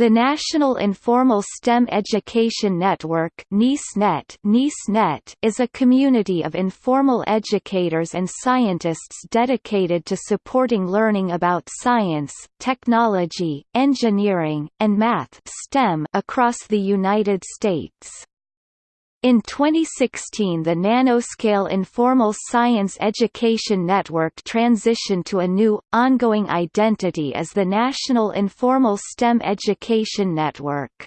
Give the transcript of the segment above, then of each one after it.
The National Informal STEM Education Network is a community of informal educators and scientists dedicated to supporting learning about science, technology, engineering, and math STEM across the United States. In 2016 the Nanoscale Informal Science Education Network transitioned to a new, ongoing identity as the National Informal STEM Education Network.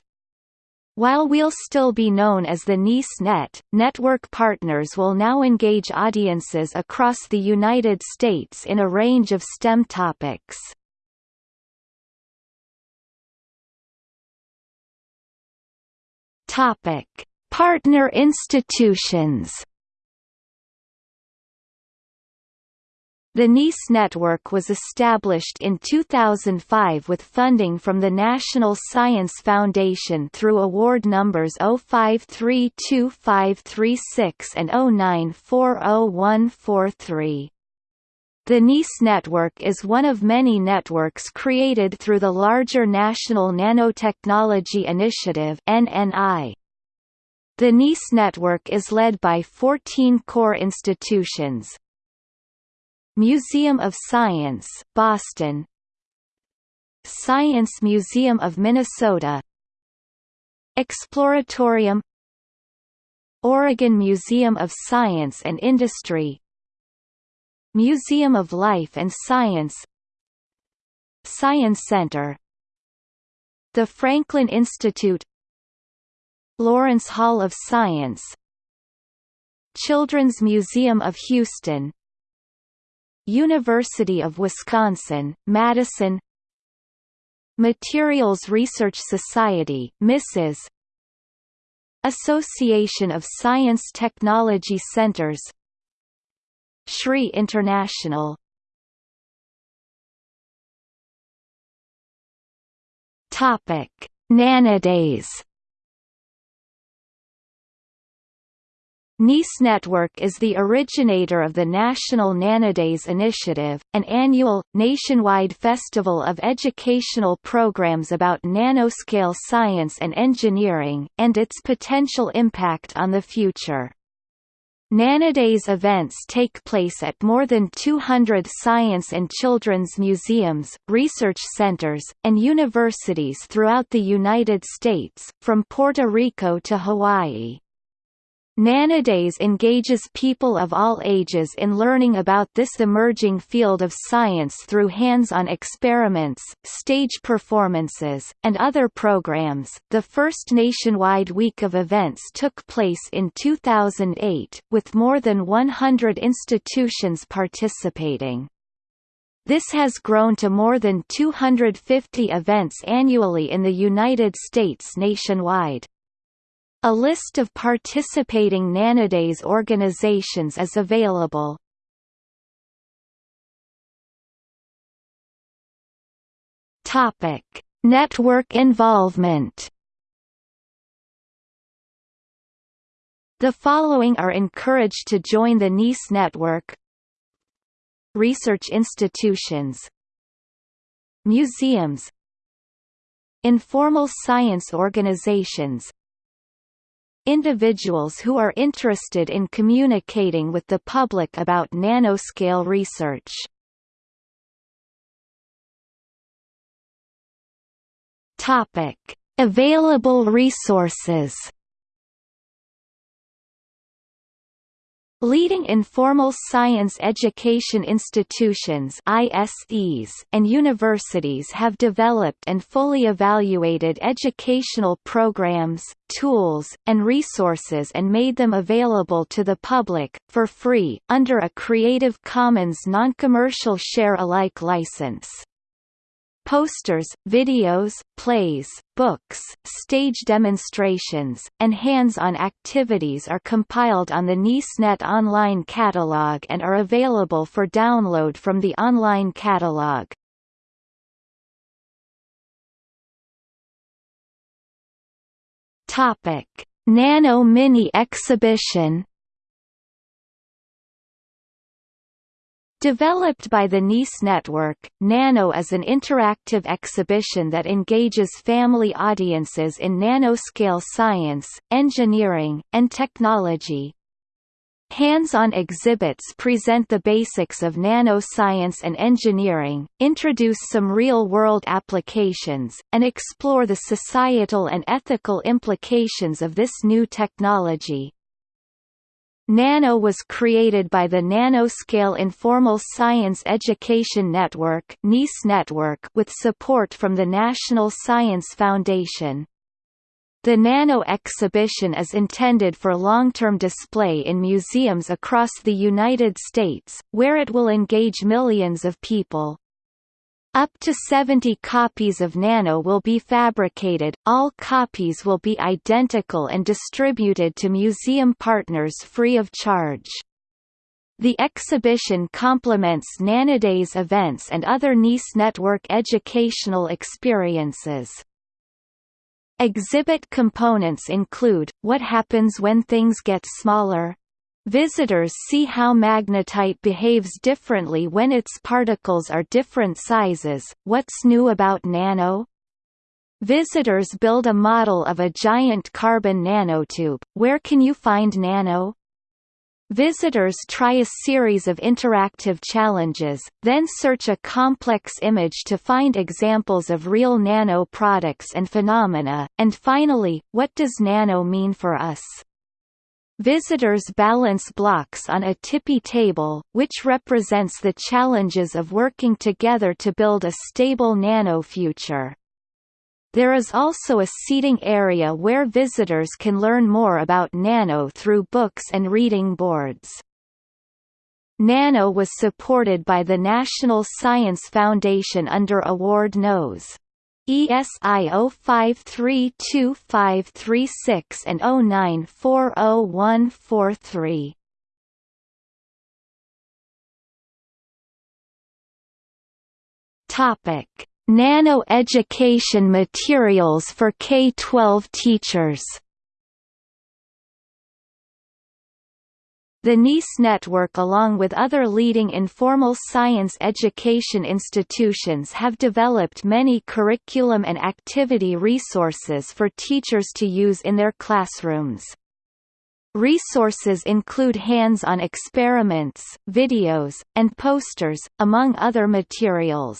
While we'll still be known as the NISNet, network partners will now engage audiences across the United States in a range of STEM topics. Topic Partner institutions The NIS network was established in 2005 with funding from the National Science Foundation through award numbers 05325536 and 0940143. The NIS network is one of many networks created through the larger National Nanotechnology Initiative NNI. The NIS network is led by 14 core institutions. Museum of Science, Boston. Science Museum of Minnesota. Exploratorium. Oregon Museum of Science and Industry. Museum of Life and Science. Sciencenter. The Franklin Institute Lawrence Hall of Science Children's Museum of Houston University of Wisconsin, Madison Materials Research Society Mrs. Association of Science Technology Centers SRI International Topic Nanodays NIS Network is the originator of the National Nanodays Initiative, an annual, nationwide festival of educational programs about nanoscale science and engineering, and its potential impact on the future. Nanodays events take place at more than 200 science and children's museums, research centers, and universities throughout the United States, from Puerto Rico to Hawaii. Nanodays engages people of all ages in learning about this emerging field of science through hands-on experiments, stage performances, and other programs. The first nationwide week of events took place in 2008, with more than 100 institutions participating. This has grown to more than 250 events annually in the United States nationwide. A list of participating Nanodays organizations is available. Topic: Network involvement. The following are encouraged to join the NIS network. Research institutions Museums Informal science organizations individuals who are interested in communicating with the public about nanoscale research. Topic: Available resources Leading informal science education institutions ISEs and universities have developed and fully evaluated educational programs, tools, and resources and made them available to the public, for free, under a Creative Commons non-commercial share-alike license. Posters, videos, plays, books, stage demonstrations, and hands-on activities are compiled on the NISNet online catalog and are available for download from the online catalog. Topic: Nano Mini Exhibition Developed by the NISE network, Nano is an interactive exhibition that engages family audiences in nanoscale science, engineering, and technology. Hands-on exhibits present the basics of nanoscience and engineering, introduce some real-world applications, and explore the societal and ethical implications of this new technology. NANO was created by the Nanoscale Informal Science Education Network network with support from the National Science Foundation. The Nano exhibition is intended for long-term display in museums across the United States, where it will engage millions of people. Up to 70 copies of Nano will be fabricated, all copies will be identical and distributed to museum partners free of charge. The exhibition complements Nanoday's events and other NISE network educational experiences. Exhibit components include, What happens when things get smaller? Visitors see how magnetite behaves differently when its particles are different sizes, what's new about nano? Visitors build a model of a giant carbon nanotube, where can you find nano? Visitors try a series of interactive challenges, then search a complex image to find examples of real nano products and phenomena, and finally, what does nano mean for us? Visitors balance blocks on a tippy table, which represents the challenges of working together to build a stable nano-future. There is also a seating area where visitors can learn more about nano through books and reading boards. Nano was supported by the National Science Foundation under Award Nos. ESI 05325536 and 09400143. Topic: Nano education materials for K-12 teachers. The NISE network along with other leading informal science education institutions have developed many curriculum and activity resources for teachers to use in their classrooms. Resources include hands-on experiments, videos, and posters, among other materials.